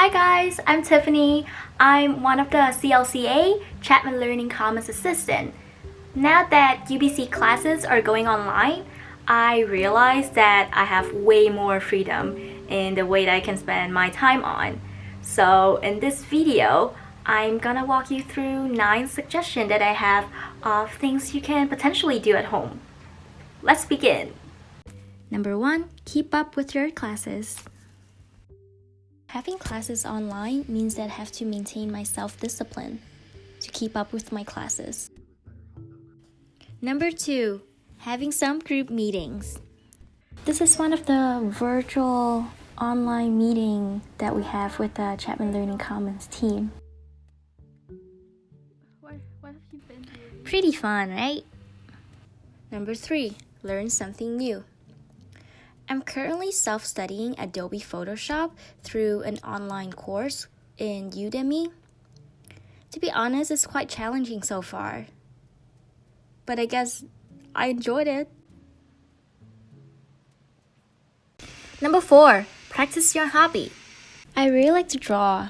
Hi guys, I'm Tiffany. I'm one of the CLCA Chapman Learning Commons assistant. Now that UBC classes are going online, I realized that I have way more freedom in the way that I can spend my time on. So in this video, I'm gonna walk you through 9 suggestions that I have of things you can potentially do at home. Let's begin! Number 1. Keep up with your classes. Having classes online means that I have to maintain my self-discipline to keep up with my classes. Number 2. Having some group meetings. This is one of the virtual online meeting that we have with the Chapman Learning Commons team. What, what have you been doing? Pretty fun, right? Number 3. Learn something new. I'm currently self-studying Adobe Photoshop through an online course in Udemy. To be honest, it's quite challenging so far. But I guess I enjoyed it. Number 4. Practice your hobby. I really like to draw.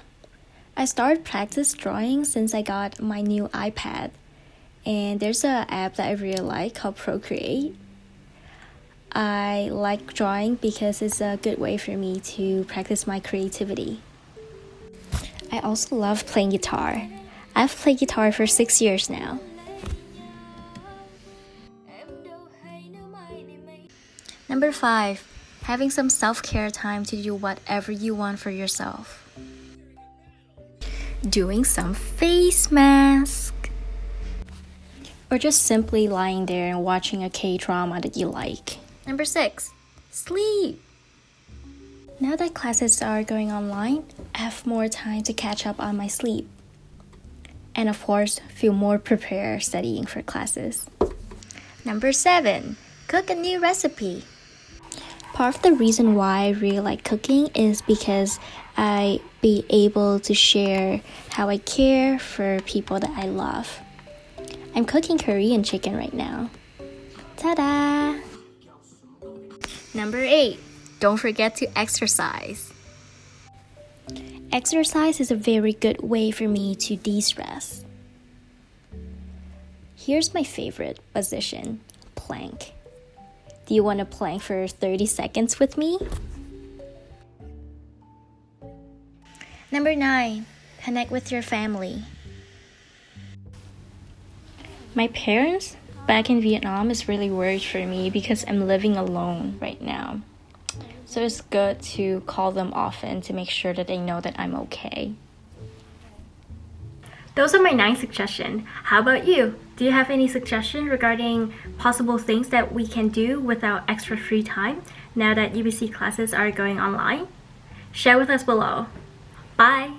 I started practice drawing since I got my new iPad. And there's an app that I really like called Procreate I like drawing because it's a good way for me to practice my creativity. I also love playing guitar. I've played guitar for six years now. Number five, having some self care time to do whatever you want for yourself. Doing some face mask. Or just simply lying there and watching a K drama that you like. Number six, sleep. Now that classes are going online, I have more time to catch up on my sleep. And of course, feel more prepared studying for classes. Number seven, cook a new recipe. Part of the reason why I really like cooking is because I be able to share how I care for people that I love. I'm cooking Korean chicken right now. Ta-da! Number 8. Don't forget to exercise. Exercise is a very good way for me to de stress. Here's my favorite position plank. Do you want to plank for 30 seconds with me? Number 9. Connect with your family. My parents back in Vietnam is really worried for me because I'm living alone right now. So it's good to call them often to make sure that they know that I'm okay. Those are my nine suggestions. How about you? Do you have any suggestions regarding possible things that we can do with our extra free time now that UBC classes are going online? Share with us below. Bye!